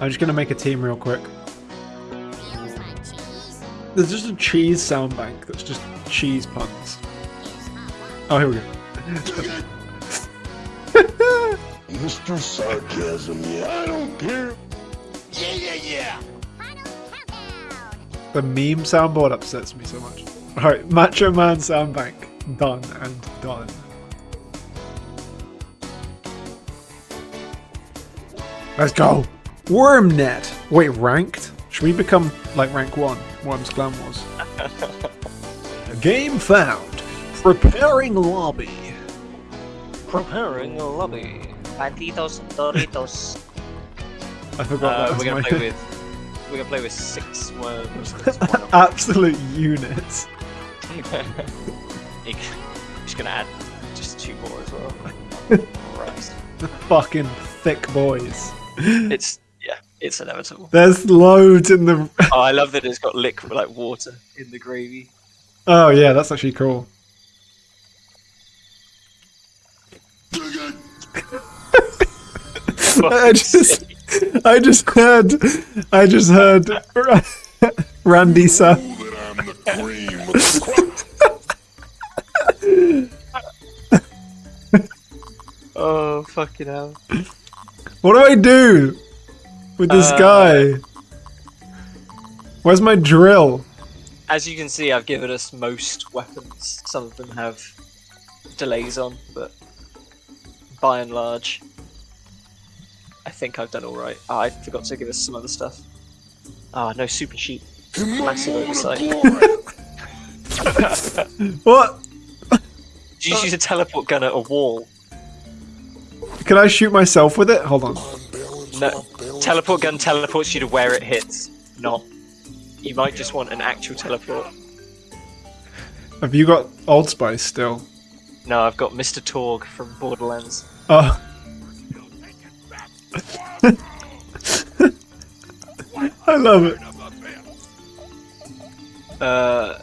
I'm just gonna make a team real quick. There's just a cheese sound bank that's just cheese puns. Oh, here we go. Mr. Sarcasm, yeah, I don't care. Yeah, yeah, yeah. The meme soundboard upsets me so much. Alright, Macho Man sound bank. Done and done. Let's go! Wormnet! Wait, ranked? Should we become like rank 1? Worms Clan was. Game found. Preparing lobby. Preparing lobby. Banditos, Doritos. I forgot Uh, that we're gonna my play with. We're gonna play with six worms. That's one of absolute units. them. You c- just gonna add just two more as well. Christ. Fucking thick boys. It's yeah, it's inevitable. There's loads in the. Oh, I love that it's got liquid like water in the gravy. Oh yeah, that's actually cool. I just, I just heard, I just heard Randy Sa. That I'm the cream of the crop. Oh fucking hell! What do I do with this Uh, guy? Where's my drill? As you can see, I've given us most weapons. Some of them have delays on, but by and large, I think I've done all right. Oh, I forgot to give us some other stuff. Ah, no super sheep. Massive oversight. What? Did you use a teleport gun at a wall? Can I shoot myself with it? Hold on. No. Teleport gun teleports you to where it hits, not. You might just want an actual teleport. Have you got Old Spice still? No, I've got Mr. Torgue from Borderlands. Oh. I love it. Uh,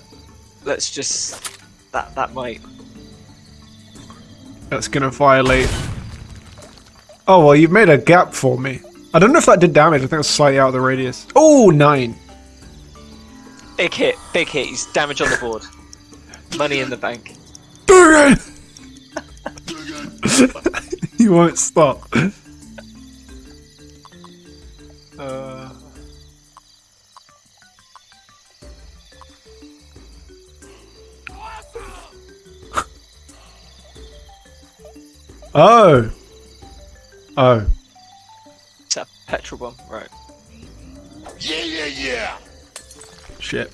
let's just that that might. That's gonna violate. Oh well, you've made a gap for me. I don't know if that did damage. I think it's slightly out of the radius. Oh, nine. Big hit, big hit. He's damage on the board. Money in the bank. you won't stop. Uh, Oh. Oh. It's petrol bomb, right? Yeah, yeah, yeah. Shit.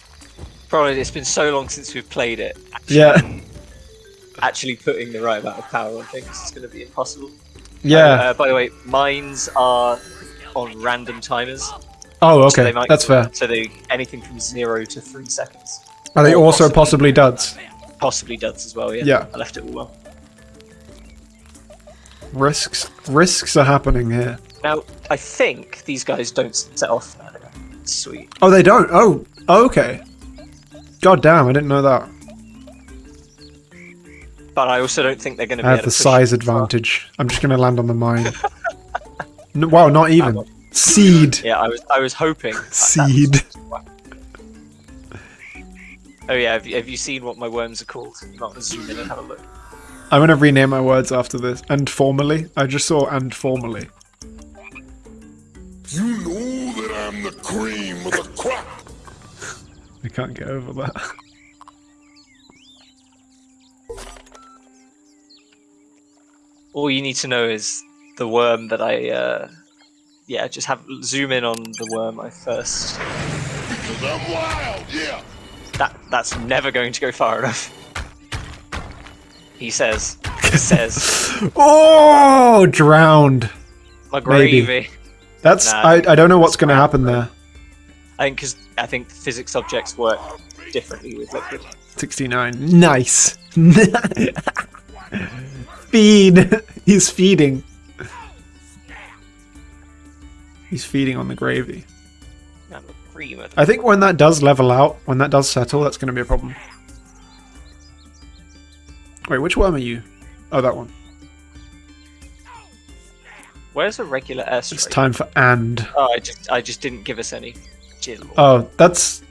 Probably it's been so long since we've played it. Yeah. Actually, putting the right amount of power on things is going to be impossible. Yeah. Uh, by the way, mines are on random timers. oh, okay. they might- That's fair. So they anything from zero to three seconds. Are they or also possibly- possibly duds? Possibly duds as well. Yeah. Yeah. I left it all on. Risks. Risks are happening here. Now, I think these guys don't set off. Sweet. Oh, they don't. Oh, oh. Okay. God damn! I didn't know that. But I also don't think they're going to be I have the size advantage. I'm just gonna land on the mine. no, wow, not even. Uh, Seed. Yeah, I was I was hoping. that- that was- Seed. Oh yeah, have you, have you seen what my worms are called? You might want to zoom in and have a look. I'm gonna rename my words after this. And formally. I just saw and formally. You know that I'm the cream of the crop. I can't get over that. All you need to know is the worm that I. Uh, yeah, just have zoom in on the worm I first. Cause I'm wild, yeah. That that's never going to go far enough. He says. He says. Oh, drowned. My Maybe. That's. Nah, I. I don't know what's gonna happen there. I think because I think physics objects work differently with liquid. 69. Nice. Feed. He's feeding. He's feeding on the gravy. I'm a cream of I think when that does level out, when that does settle, that's going to be a problem. Wait, which worm are you? Oh, that one. Where's a regular airstrike? It's time for and. Oh, I just I just didn't give us any. Oh, that's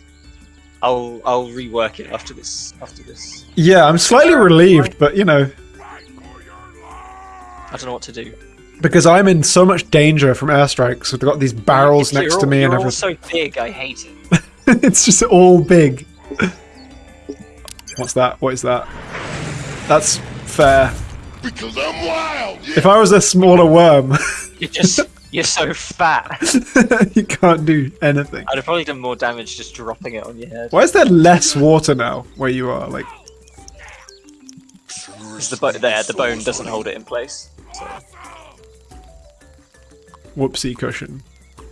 I'll I'll rework it after this after this. yeah. I'm slightly relieved, but you know, I don't know what to do. because I'm in so much danger from airstrikes. I've got these barrels next all- to me and everything. so big, I hate it. it's just all big. What's that? What is that? That's fair. Because I'm wild. Yeah. If I was a smaller worm, You're just you're so fat. you can't do anything. I'd have probably done more damage just dropping it on your head. Why is there less water now where you are? Like, 'Cause the bo- there, the bone doesn't hold it in place. whoopsie cushion.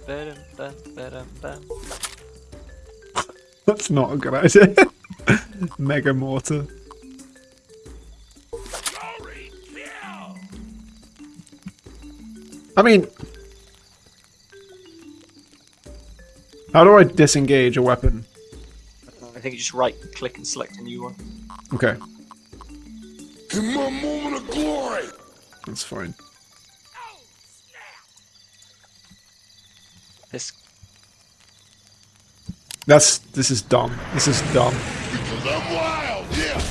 Ba-dum, bum, ba-dum, bum. That's not a good idea. Mega mortar. I mean, how do I disengage a weapon? I think you just right click and select a new one. Okay, In my moment of glory. that's fine. This That's this is dumb. This is dumb. Because I'm wild. Yeah.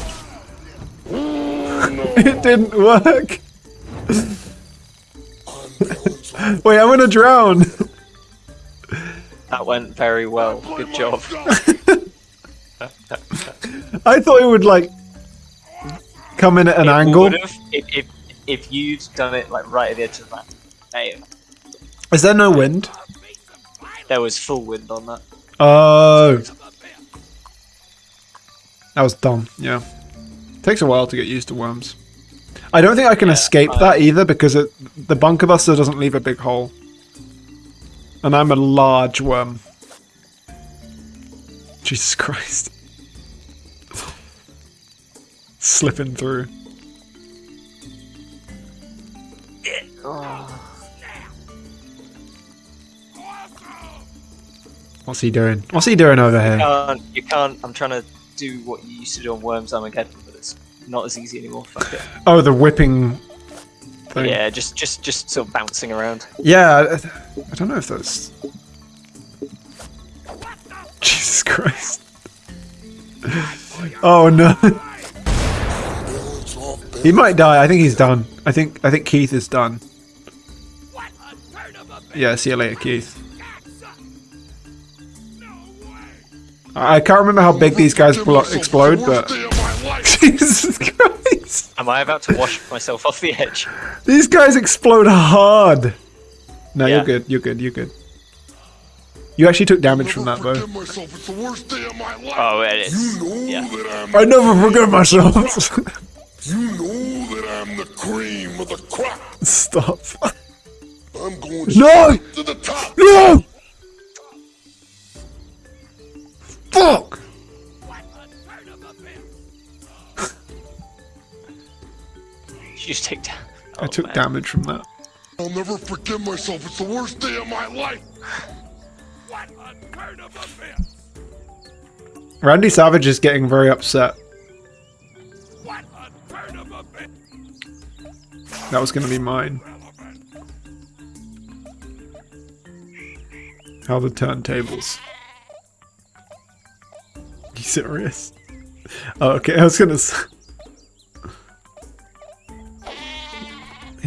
Oh, no. It didn't work. Unbalanced. Wait, I'm gonna drown. that went very well. Good job. I thought it would like come in at an It angle. if, if if you'd done it like right at the edge of the map. Hey, Is there no wind? there was full wind on that. Oh. That was dumb, yeah. Takes a while to get used to worms. I don't think I can escape I- that either because it, the bunker buster doesn't leave a big hole. And I'm a large worm. Jesus Christ. Slipping through. What's he doing? What's he doing over here? can't, you can't. I'm trying to do what you used to do on Worms Armageddon, not as easy anymore. Fuck it. Oh, the whipping thing. Yeah, just just just sort of bouncing around. Yeah, I, I don't know if that's. Jesus Christ. Oh no. He might die. I think he's done. I think I think Keith is done. Yeah, see you later, Keith. I I can't remember how big these guys explode, but Worst day of my life. Jesus Christ, Am I about to wash myself off the edge? these guys explode hard. No, Yeah. you're good. You're good. You're good. You actually took damage from that Never though. myself. It's the worst day of my life. Oh, it is. You know Yeah. that I'm. I never forget myself. You know that I'm the cream of the crop. Stop. I'm going No! to the top. No! Fuck! You just take down. I Oh, took man. damage from that. I'll never forgive myself. It's the worst day of my life. Randy Savage is getting very upset. That was gonna be mine. How the turntables. You serious? Oh, okay. I was gonna.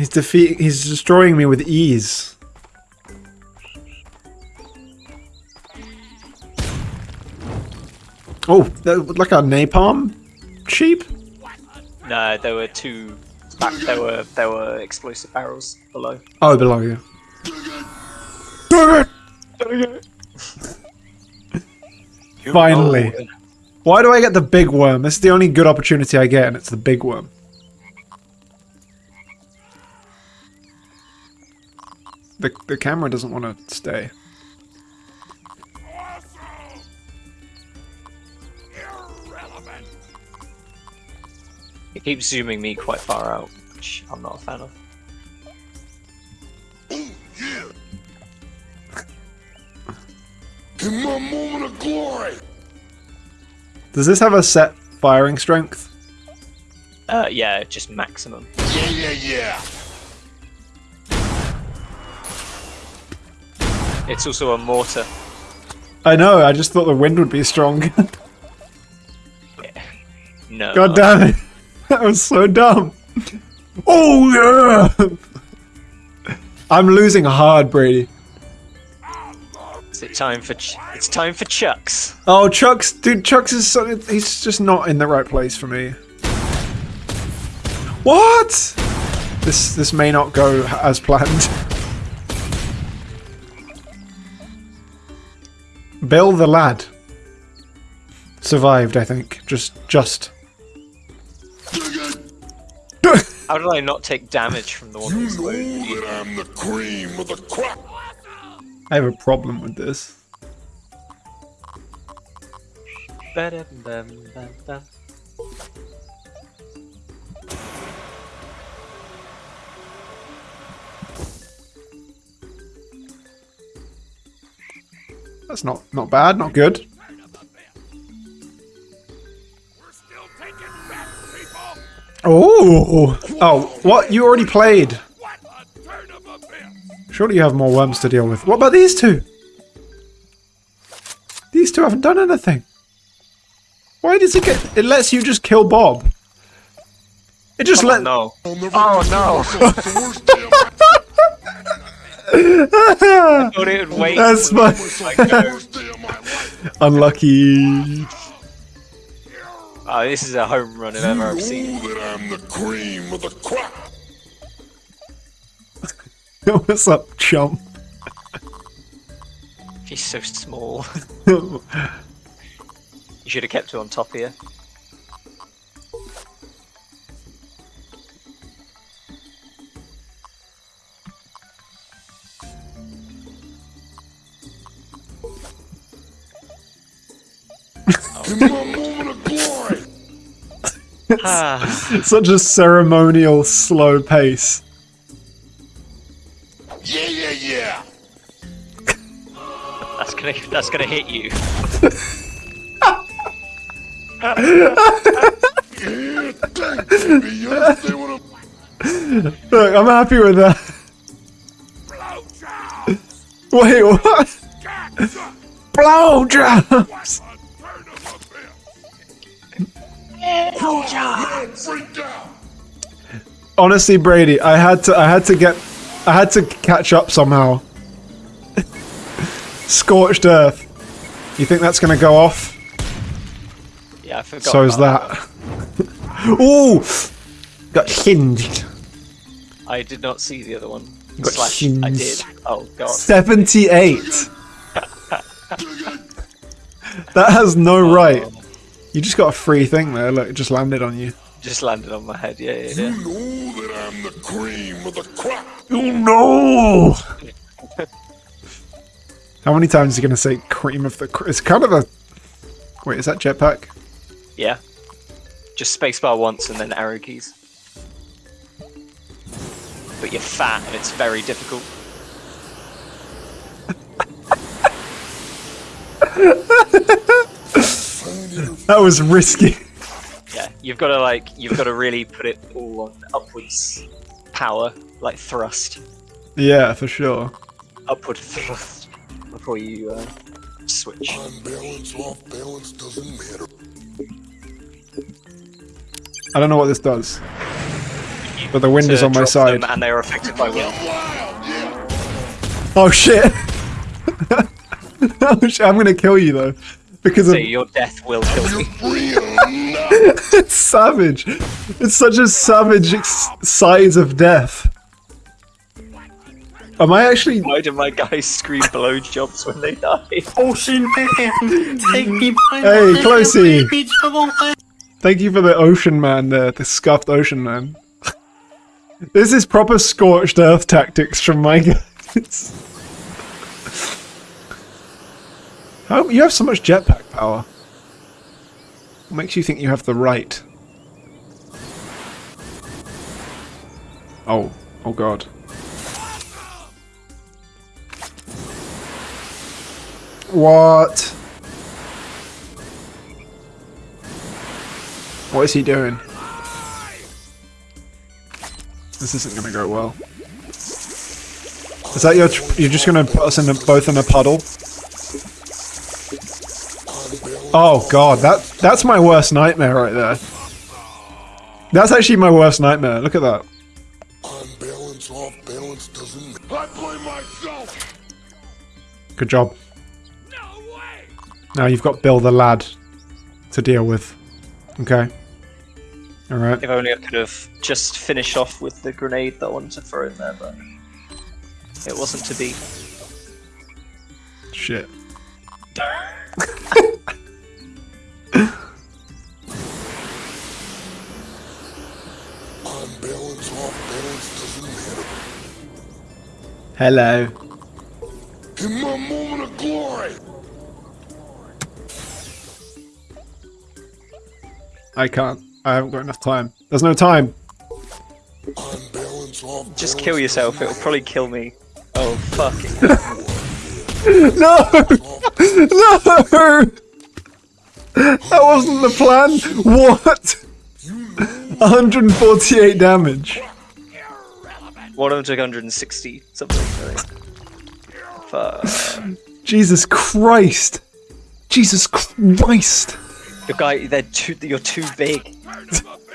He's defeat. He's destroying me with ease. Oh, that, like a napalm sheep. No, there were two. Back, there were there were explosive barrels below. Oh, below you. Dang it! Dang it! Finally. Why do I get the big worm? This is the only good opportunity I get, and it's the big worm. The, the camera doesn't want to stay. it keeps zooming me quite far out, which I'm not a fan of. In my moment of glory. Does this have a set firing strength? Uh, yeah, just maximum. Yeah, yeah, yeah. It's also a mortar. I know. I just thought the wind would be strong. No. God damn it! That was so dumb. Oh yeah! I'm losing hard, Brady. Is it time for? Ch- it's time for chucks. Oh, Chucks, dude, Chucks is so, he's just not in the right place for me. What? This this may not go as planned. Bill the lad survived, I think. Just just. How did I not take damage from the one You know that I'm the cream of the crop. I have a problem with this. That's not not bad, not good. We're still taking bets, people. Oh, oh, what? You already played. What a turn of events. Surely you have more worms to deal with. What about these two? These two haven't done anything. Why does it get... It lets you just kill Bob. It just Oh let... no. Oh, no. I thought it would wait. That's my... Like, go. worst day of my life. Unlucky. Oh, this is a home run if ever I've seen. Know that I'm the cream of the crop. What's up, chump? He's so small. you should have kept it on top here. Ah. Such a ceremonial, slow pace. Yeah, yeah, yeah. that's gonna that's gonna hit you. Yeah, thanks, baby. You understand what I'm... Look, I'm happy with that. Wait, what? Gotcha. Blowjobs! Honestly, Brady, I had to, I had to get, I had to catch up somehow. Scorched Earth. You think that's gonna go off? Yeah, I forgot. So is that. Ooh! Got hinged. I did not see the other one. Got Slash, I did. Oh god. 78! that has no right. Oh. You just got a free thing there, look, it just landed on you. Just landed on my head. Yeah, yeah, You know that I'm the cream of the crop. You know. How many times are you gonna say cream of the cr- It's kind of a. Wait, is that jetpack? Yeah. Just spacebar once and then arrow keys. But you're fat and it's very difficult. That was risky. Yeah, you've got to like, you've got to really put it all on upwards power, like thrust, Yeah, for sure. upward thrust before you uh, switch. On balance, off balance doesn't matter. I don't know what this does. But the wind is on my side. and they are affected by wind. Oh shit! oh shit, I'm gonna kill you though. Because So of, your death will kill me. free or not. it's savage. It's such a savage size of death. Am I actually? Why do my guys scream blowjobs when they die? Ocean man, take me by Hey, the hand, Closey. baby, to the left. Thank you for the ocean man there, the scuffed ocean man. this is proper scorched earth tactics from my guys. How you have so much jetpack power? What makes you think you have the right? Oh, oh god. What? What is he doing? This isn't gonna go well. Is that your? You're just gonna put us in a, both in a puddle? Oh god, that that's my worst nightmare right there. That's actually my worst nightmare. Look at that. On balance, off balance doesn't I blame myself! Good job. No way! Now you've got Bill the lad to deal with. Okay. All right. If only I could have just finished off with the grenade that I wanted to throw in there, but it wasn't to be. Shit. Hello. In my moment of glory! I can't. I haven't got enough time. There's no time. On balance, off Just kill yourself, it'll probably kill me. Oh, fuck it. No! No! That wasn't the plan. What? 148 damage. One of them took 160 something. Fuck. Jesus Christ. Jesus Christ. Your guy, they're too, you're too big.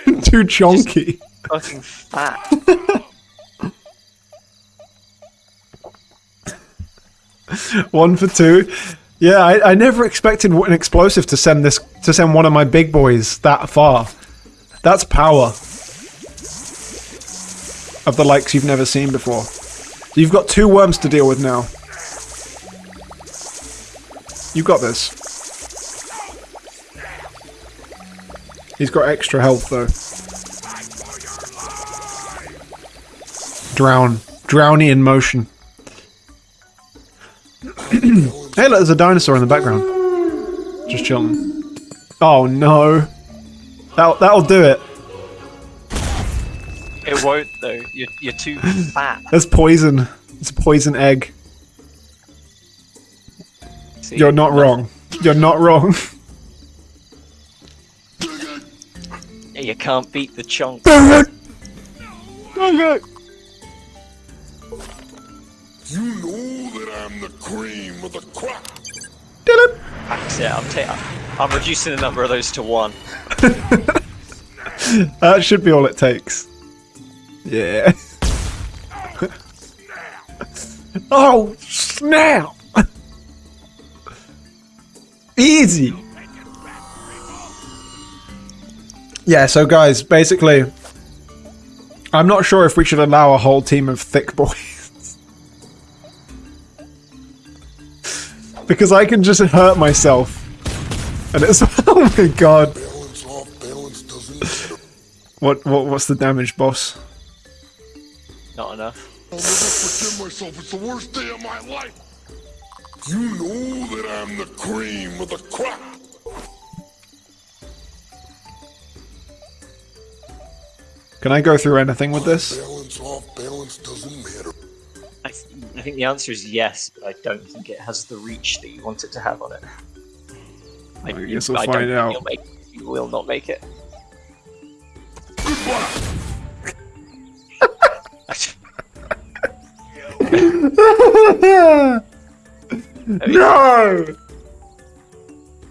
Too chonky. Fucking fat. One for two. Yeah, I, I never expected an explosive to send this to send one of my big boys that far. That's power. Of the likes you've never seen before. You've got two worms to deal with now. You've got this. He's got extra health though. Drown. Drowny in motion. Hey, look, there's a dinosaur in the background. Just chilling. Oh no. That, that'll do it. It won't though. You're, you're too fat. That's poison. It's a poison egg. See? You're not wrong. You're not wrong. You can't beat the chunk. okay. You know that I'm the cream of the crop! Dylan. That's it. I'm, ta- I'm reducing the number of those to one. That should be all it takes. Yeah. oh, snap! Easy! Yeah, so guys, basically, I'm not sure if we should allow a whole team of thick boys. because I can just hurt myself. And it's, oh my god. Balance, off balance doesn't matter. What, what, what's the damage, boss? Not enough. I'll never forgive myself. It's the worst day of my life. You know that I'm the cream of the crop. Can I go through anything with this? Balance off balance doesn't matter. I, th- I think the answer is yes, but I don't think it has the reach that you want it to have on it. I guess we'll don't find out. You'll make, you will not make it. No!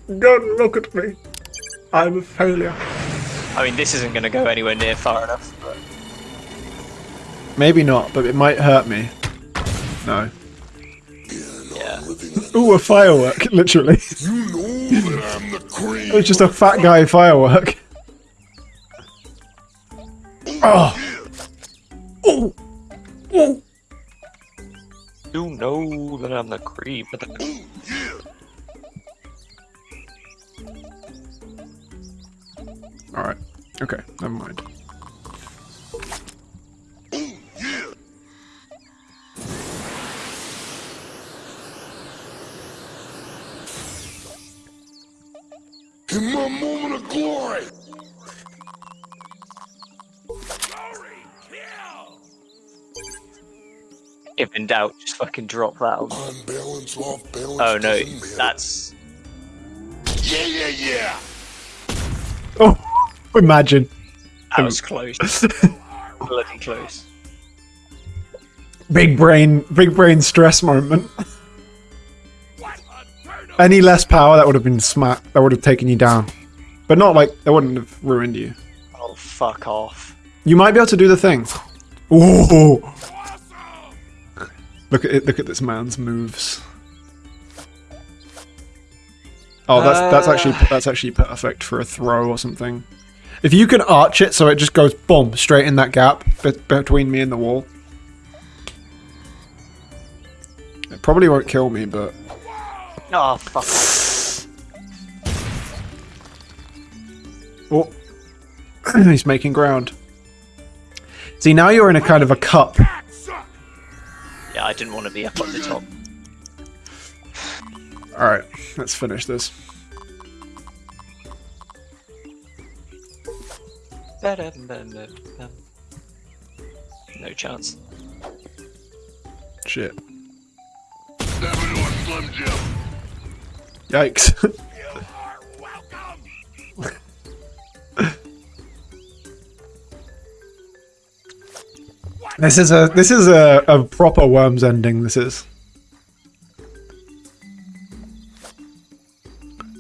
Don't look at me. I'm a failure. I mean, this isn't going to go anywhere near far enough. But Maybe not, but it might hurt me. No. yeah, Ooh, a firework, literally. You know that I'm the cream. It's just a fat guy firework. Oh! You know that I'm the creep. Oh, but the, Alright. Okay, never mind. Oh, in my moment of glory. Glory! Kill! if in doubt, just fucking drop that. On. On off balance Oh no, that's Yeah, yeah, yeah. Oh! Imagine. that was close. Bloody close. big brain, big brain stress moment. What a turn of Any less power, that would have been smack. That would have taken you down, but not like that wouldn't have ruined you. Oh, fuck off. You might be able to do the thing. Ooh, awesome! Look at it! Look at this man's moves. Oh, that's that's actually ah. that's actually perfect for a throw or something. If you can arch it so it just goes boom straight in that gap be- between me and the wall. It probably won't kill me, but Oh, fuck oh, he's making ground. See, now you're in a kind of a cup. Yeah, I didn't want to be up at the top. All right, let's finish this. No chance. Shit. Never do a Slim Jim. Yikes. this is a this is a, a proper worms ending. This is.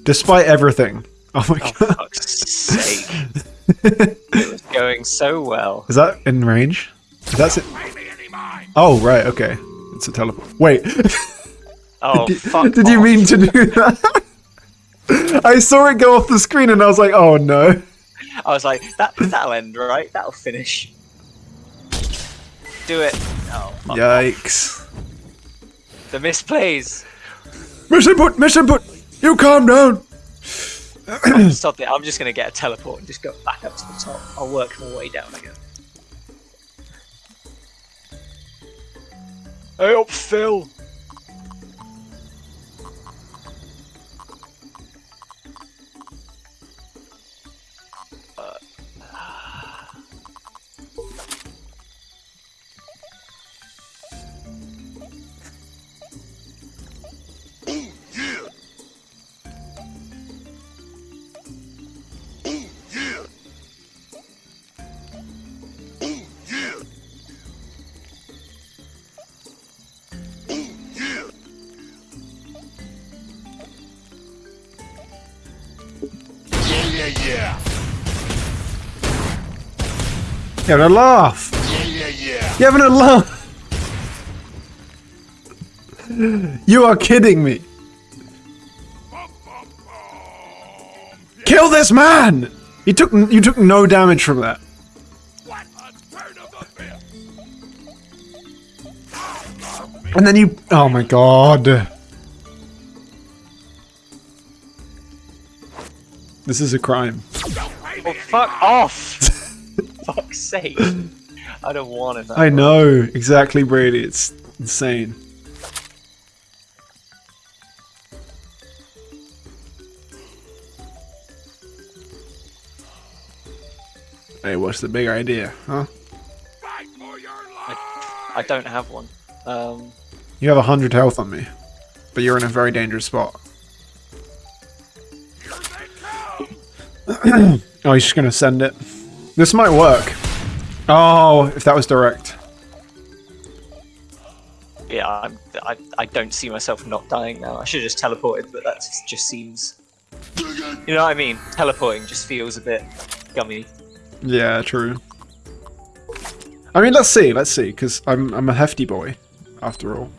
Despite everything. Oh my Oh, god. fuck's sake. it was going so well. Is that in range? That's it. Pay me any mind! Oh right, okay. It's a teleport. Wait. Oh, did, fuck did you mean to do that? I saw it go off the screen and I was like, oh no. I was like, that, that'll end, right? That'll finish. Do it. Oh, fuck. Yikes. The misplays. Mission put, mission put. You calm down. Stop it. I'm just going to get a teleport and just go back up to the top. I'll work my way down again. Hey up, Phil. Yeah, yeah, yeah. You having a laugh? Yeah, yeah, yeah. You having a laugh? You are kidding me. Kill this man! You took you took no damage from that. What a turn of events! And then you Oh my god. This is a crime. Don't pay me any fuck off. Fuck's sake. I don't want it. I know, exactly, Brady. It's insane. Hey, what's the big idea, huh? Fight for your life! I don't have one. Um, You have a hundred health on me, but you're in a very dangerous spot. Oh, he's just gonna send it. This might work. Oh, if that was direct. yeah, I'm, I, I don't see myself not dying now. I should have just teleported, but that just, just seems. You know what I mean? Teleporting just feels a bit gummy. Yeah, true. I mean, let's see, let's see, because I'm I'm a hefty boy, after all.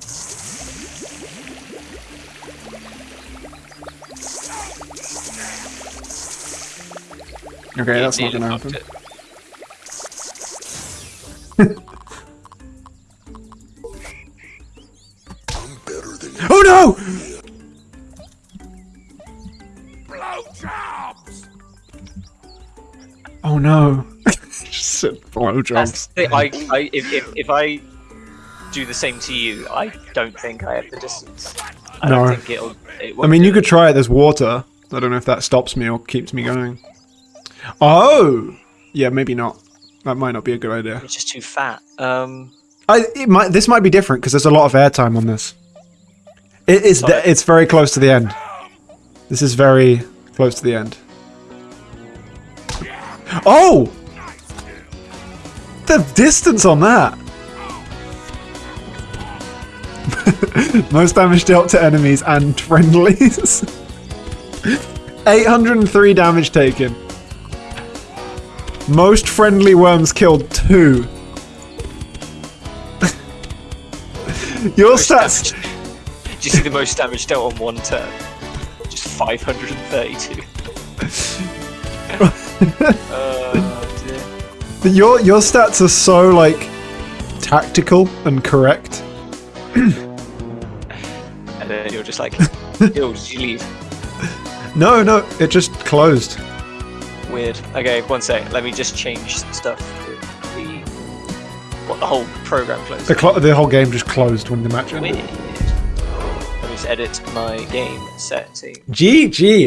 Okay, that's not gonna happen. I'm better than you. Oh no! Blowjobs! Oh no! Just said blowjobs. That's the thing. I, I, if, if, if I do the same to you, I don't think I have the distance. I No. think it'll. It I mean, do you could try it. There's water. I don't know if that stops me or keeps me going. Oh, yeah, maybe not. That might not be a good idea. It's just too fat. Um, I it might this might be different because there's a lot of airtime on this. It is it's very close to the end. This is very close to the end. Oh, the distance on that. Most damage dealt to enemies and friendlies. 803 damage taken. Most friendly worms killed two. Your Most stats. damage- Do you see the most damage dealt on one turn? Just 532. uh, dear. Your your stats are so like tactical and correct. And then you're just like, yo, did you leave? No, no, it just closed. Weird. Okay, one sec. Let me just change stuff. The what the whole program closed. The cl- the whole game just closed when the match ended. Weird. Let me just edit my game setting. GG.